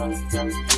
Tell me, tell me.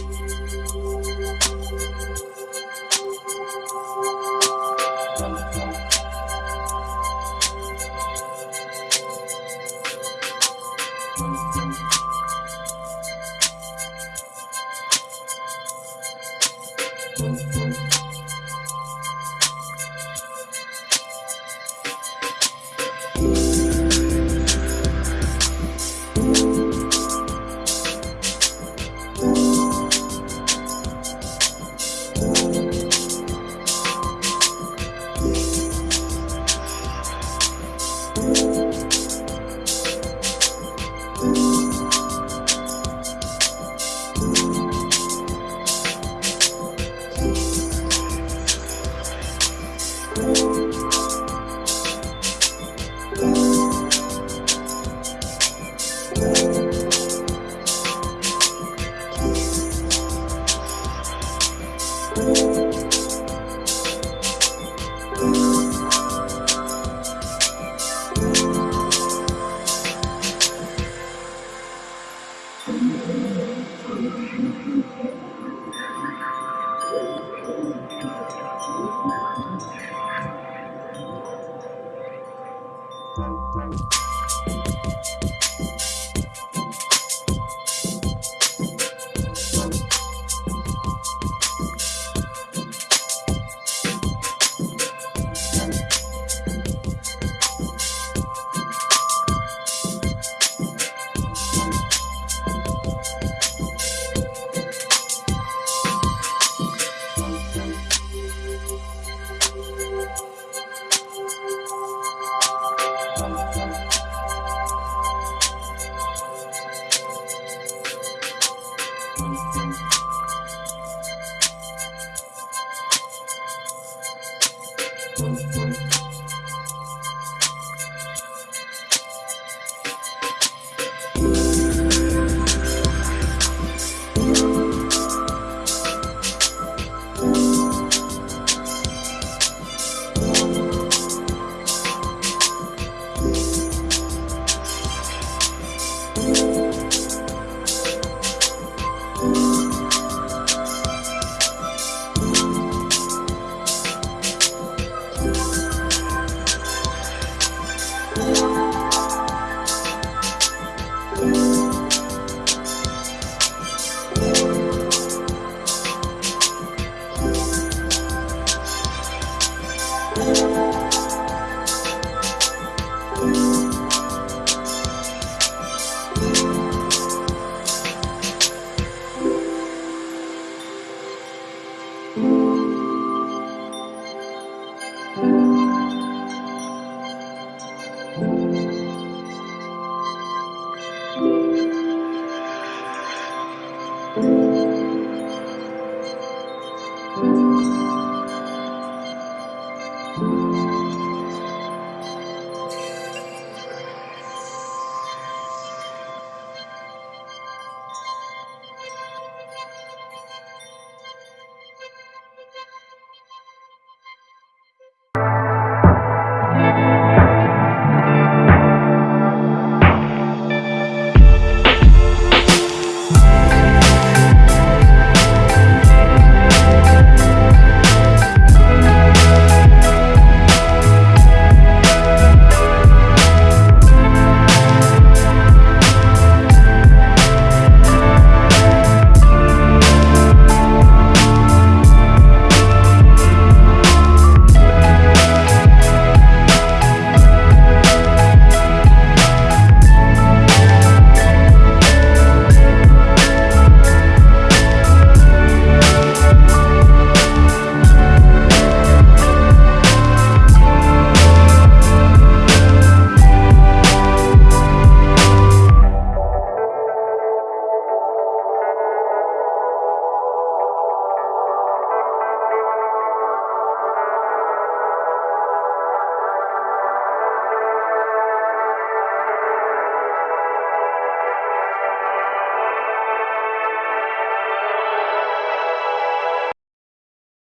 We'll be right back.